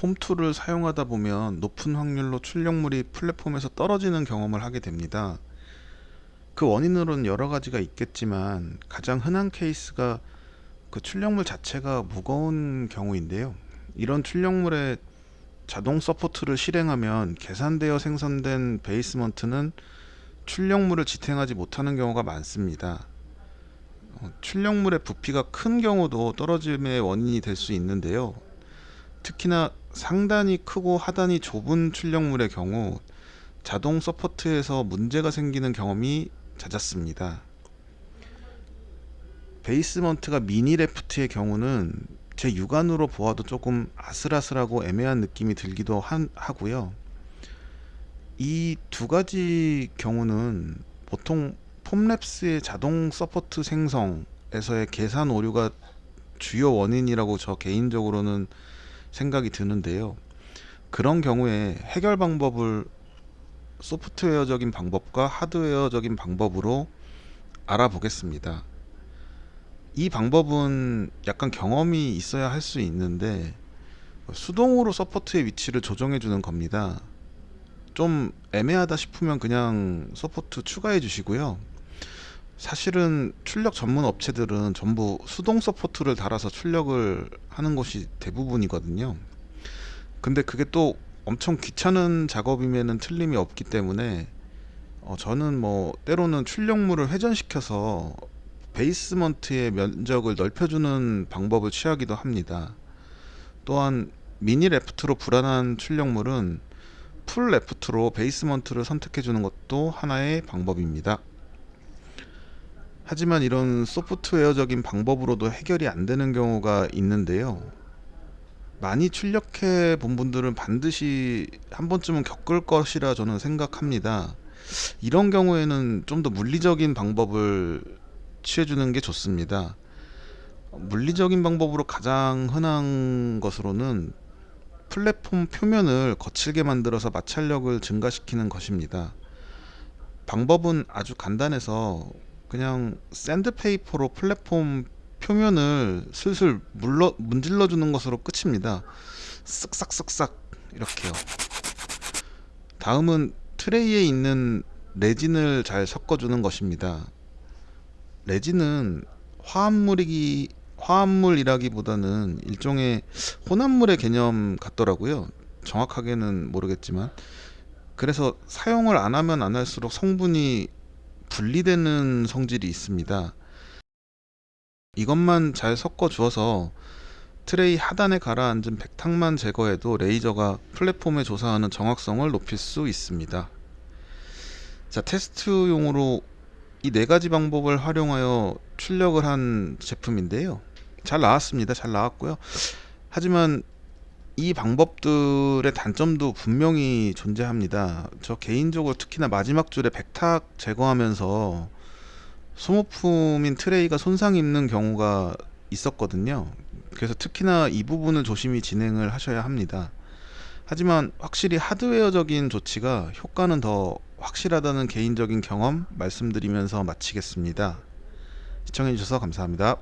폼2를 사용하다 보면 높은 확률로 출력물이 플랫폼에서 떨어지는 경험을 하게 됩니다. 그 원인으로는 여러 가지가 있겠지만 가장 흔한 케이스가 그 출력물 자체가 무거운 경우인데요. 이런 출력물에 자동 support를 실행하면 계산되어 생성된 basement는 출력물을 지탱하지 못하는 경우가 많습니다. 어, 출력물의 부피가 큰 경우도 떨어짐의 원인이 될 수 있는데요. 특히나 상단이 크고 하단이 좁은 출력물의 경우 자동 support에서 문제가 생기는 경험이 잦았습니다. basement가 mini raft의 경우는 제 육안으로 보아도 조금 아슬아슬하고 애매한 느낌이 들기도 한, 하고요. 이 두 가지 경우는 보통 Formlabs의 자동 support 생성에서의 계산 오류가 주요 원인이라고 저 개인적으로는 생각이 드는데요. 그런 경우에 해결 방법을 소프트웨어적인 방법과 하드웨어적인 방법으로 알아보겠습니다. 이 방법은 약간 경험이 있어야 할 수 있는데 수동으로 support의 위치를 조정해 주는 겁니다. 좀 애매하다 싶으면 그냥 support 추가해 주시고요. 사실은 출력 전문 업체들은 전부 수동 support를 달아서 출력을 하는 것이 대부분이거든요. 근데 그게 또 엄청 귀찮은 작업임에는 틀림이 없기 때문에 어, 저는 뭐 때로는 출력물을 회전시켜서 basement의 면적을 넓혀주는 방법을 취하기도 합니다. 또한 mini raft로 불안한 출력물은 full raft로 basement를 선택해주는 것도 하나의 방법입니다. 하지만 이런 소프트웨어적인 방법으로도 해결이 안 되는 경우가 있는데요. 많이 출력해 본 분들은 반드시 한 번쯤은 겪을 것이라 저는 생각합니다. 이런 경우에는 좀 더 물리적인 방법을 취해주는 게 좋습니다. 물리적인 방법으로 가장 흔한 것으로는 플랫폼 표면을 거칠게 만들어서 마찰력을 증가시키는 것입니다. 방법은 아주 간단해서 그냥 샌드페이퍼로 플랫폼 표면을 슬슬 물러, 문질러 주는 것으로 끝입니다. 쓱싹쓱싹 이렇게요. 다음은 트레이에 있는 레진을 잘 섞어주는 것입니다. 레진은 화합물이기 화합물이라기보다는 일종의 혼합물의 개념 같더라고요. 정확하게는 모르겠지만 그래서 사용을 안 하면 안 할수록 성분이 분리되는 성질이 있습니다. 이것만 잘 섞어 주어서 트레이 하단에 가라앉은 백탁만 제거해도 레이저가 플랫폼에 조사하는 정확성을 높일 수 있습니다. 자 테스트용으로 이 네 가지 방법을 활용하여 출력을 한 제품인데요. 잘 나왔습니다. 잘 나왔고요. 하지만 이 방법들의 단점도 분명히 존재합니다. 저 개인적으로 특히나 마지막 줄에 백탁 제거하면서 소모품인 트레이가 손상 입는 경우가 있었거든요. 그래서 특히나 이 부분을 조심히 진행을 하셔야 합니다. 하지만 확실히 하드웨어적인 조치가 효과는 더 확실하다는 개인적인 경험 말씀드리면서 마치겠습니다. 시청해주셔서 감사합니다.